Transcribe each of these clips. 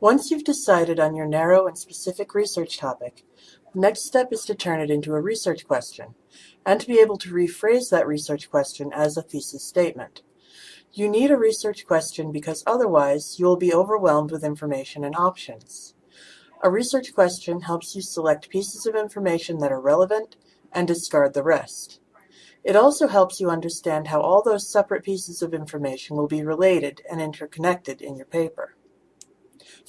Once you've decided on your narrow and specific research topic, the next step is to turn it into a research question, and to be able to rephrase that research question as a thesis statement. You need a research question because otherwise you will be overwhelmed with information and options. A research question helps you select pieces of information that are relevant and discard the rest. It also helps you understand how all those separate pieces of information will be related and interconnected in your paper.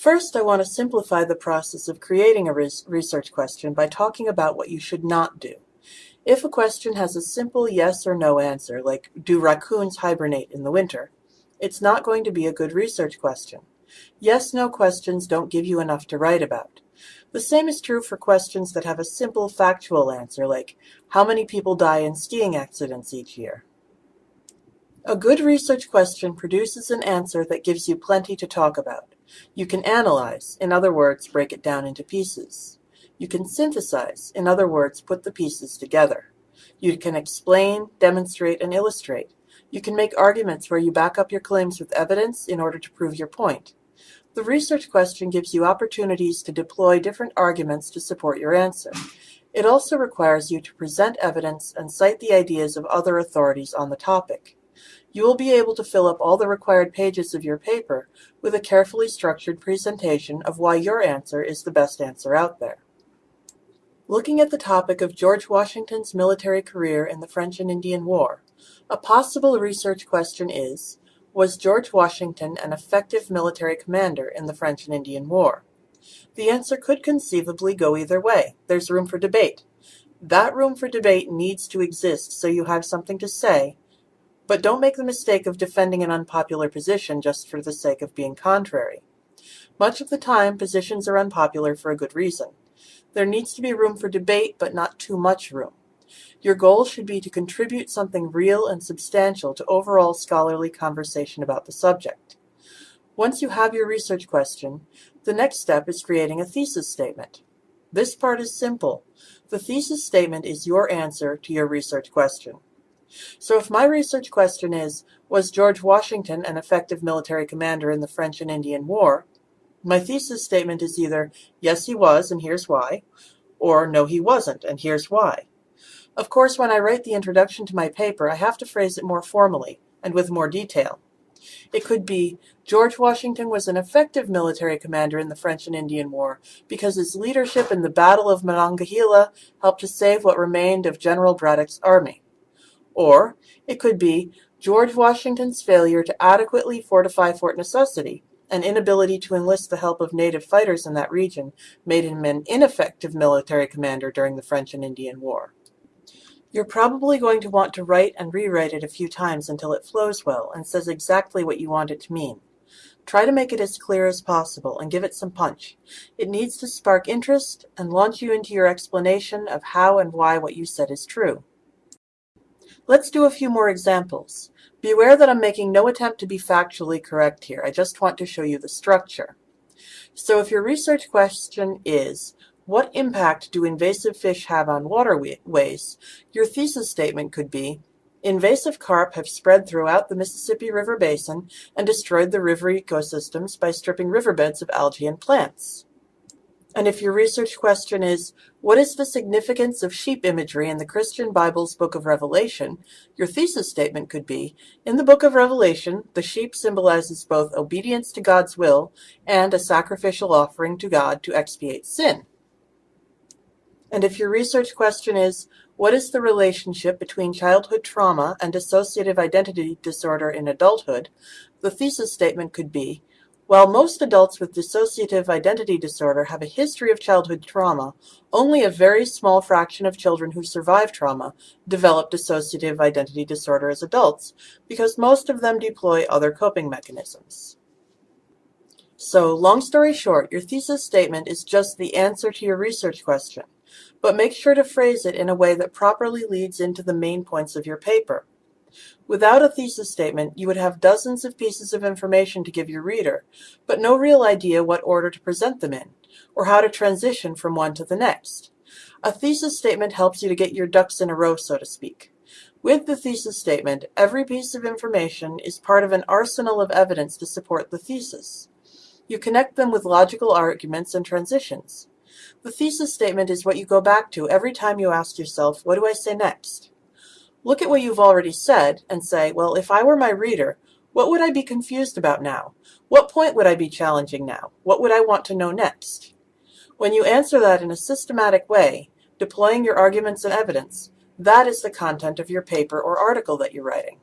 First, I want to simplify the process of creating a research question by talking about what you should not do. If a question has a simple yes or no answer, like do raccoons hibernate in the winter, it's not going to be a good research question. Yes-no questions don't give you enough to write about. The same is true for questions that have a simple factual answer, like how many people die in skiing accidents each year. A good research question produces an answer that gives you plenty to talk about. You can analyze, in other words, break it down into pieces. You can synthesize, in other words, put the pieces together. You can explain, demonstrate, and illustrate. You can make arguments where you back up your claims with evidence in order to prove your point. The research question gives you opportunities to deploy different arguments to support your answer. It also requires you to present evidence and cite the ideas of other authorities on the topic. You will be able to fill up all the required pages of your paper with a carefully structured presentation of why your answer is the best answer out there. Looking at the topic of George Washington's military career in the French and Indian War, a possible research question is, was George Washington an effective military commander in the French and Indian War? The answer could conceivably go either way. There's room for debate. That room for debate needs to exist so you have something to say but don't make the mistake of defending an unpopular position just for the sake of being contrary. Much of the time, positions are unpopular for a good reason. There needs to be room for debate, but not too much room. Your goal should be to contribute something real and substantial to overall scholarly conversation about the subject. Once you have your research question, the next step is creating a thesis statement. This part is simple. The thesis statement is your answer to your research question. So if my research question is, was George Washington an effective military commander in the French and Indian War? My thesis statement is either, yes he was, and here's why, or no he wasn't, and here's why. Of course, when I write the introduction to my paper, I have to phrase it more formally, and with more detail. It could be, George Washington was an effective military commander in the French and Indian War because his leadership in the Battle of Monongahela helped to save what remained of General Braddock's army. Or it could be George Washington's failure to adequately fortify Fort Necessity, an inability to enlist the help of native fighters in that region made him an ineffective military commander during the French and Indian War. You're probably going to want to write and rewrite it a few times until it flows well and says exactly what you want it to mean. Try to make it as clear as possible and give it some punch. It needs to spark interest and launch you into your explanation of how and why what you said is true. Let's do a few more examples. Beware that I'm making no attempt to be factually correct here. I just want to show you the structure. So if your research question is, what impact do invasive fish have on waterways? Your thesis statement could be, invasive carp have spread throughout the Mississippi River Basin and destroyed the river ecosystems by stripping riverbeds of algae and plants. And if your research question is, what is the significance of sheep imagery in the Christian Bible's Book of Revelation, your thesis statement could be, in the Book of Revelation, the sheep symbolizes both obedience to God's will and a sacrificial offering to God to expiate sin. And if your research question is, what is the relationship between childhood trauma and dissociative identity disorder in adulthood, the thesis statement could be, while most adults with dissociative identity disorder have a history of childhood trauma, only a very small fraction of children who survive trauma develop dissociative identity disorder as adults, because most of them deploy other coping mechanisms. So, long story short, your thesis statement is just the answer to your research question, but make sure to phrase it in a way that properly leads into the main points of your paper. Without a thesis statement, you would have dozens of pieces of information to give your reader, but no real idea what order to present them in, or how to transition from one to the next. A thesis statement helps you to get your ducks in a row, so to speak. With the thesis statement, every piece of information is part of an arsenal of evidence to support the thesis. You connect them with logical arguments and transitions. The thesis statement is what you go back to every time you ask yourself, what do I say next? Look at what you've already said and say, well, if I were my reader, what would I be confused about now? What point would I be challenging now? What would I want to know next? When you answer that in a systematic way, deploying your arguments and evidence, that is the content of your paper or article that you're writing.